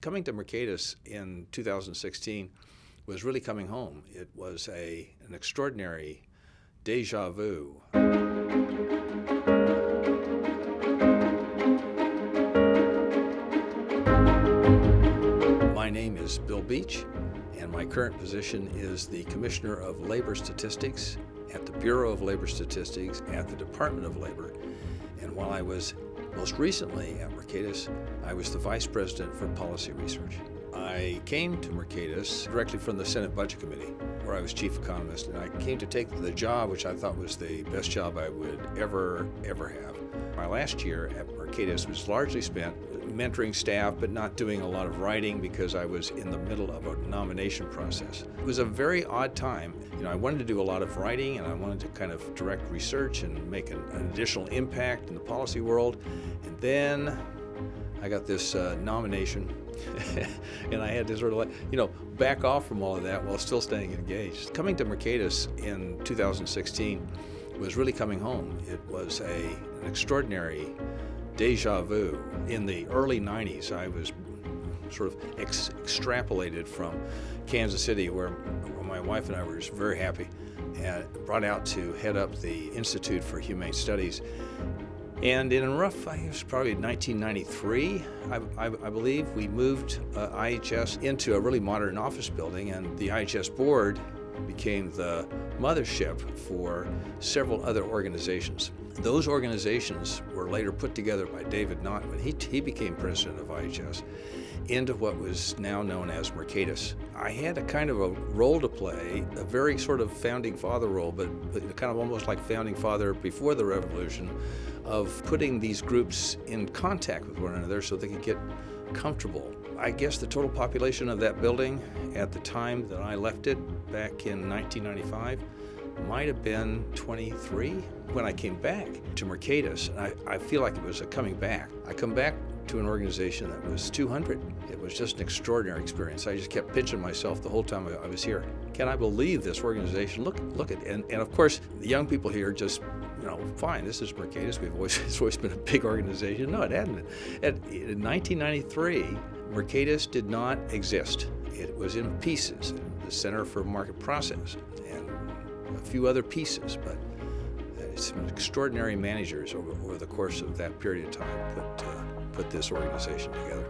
Coming to Mercatus in 2016 was really coming home. It was a, an extraordinary deja vu. My name is Bill Beach, and my current position is the Commissioner of Labor Statistics at the Bureau of Labor Statistics at the Department of Labor. And while I was most recently at Mercatus, I was the Vice President for Policy Research. I came to Mercatus directly from the Senate Budget Committee, where I was Chief Economist, and I came to take the job which I thought was the best job I would ever, ever have. My last year at Mercatus was largely spent mentoring staff, but not doing a lot of writing because I was in the middle of a nomination process. It was a very odd time. You know, I wanted to do a lot of writing and I wanted to kind of direct research and make an, an additional impact in the policy world. And then I got this uh, nomination and I had to sort of like, you know, back off from all of that while still staying engaged. Coming to Mercatus in 2016 was really coming home. It was a, an extraordinary deja vu. In the early 90s, I was sort of ex extrapolated from Kansas City, where, my wife and I were very happy, and brought out to head up the Institute for Humane Studies. And in rough, I was probably 1993, I, I, I, believe, we moved uh, IHS into a really modern office building, and the IHS board became the mothership for several other organizations. Those organizations were later put together by David Knott when he, he became president of IHS into what was now known as Mercatus. I had a kind of a role to play, a very sort of founding father role, but, but kind of almost like founding father before the revolution, of putting these groups in contact with one another so they could get comfortable. I guess the total population of that building at the time that I left it back in 1995 might have been 23 when I came back to Mercatus. And I, I feel like it was a coming back. I come back to an organization that was 200. It was just an extraordinary experience. I just kept pinching myself the whole time I was here. Can I believe this organization? Look, look at, and, and of course, the young people here just, you know, fine, this is Mercatus. We've always, it's always been a big organization. No, it hadn't. At, in 1993, Mercatus did not exist. It was in pieces, the Center for Market Process, and a few other pieces, but some extraordinary managers over, over, the course of that period of time put, uh, put this organization together.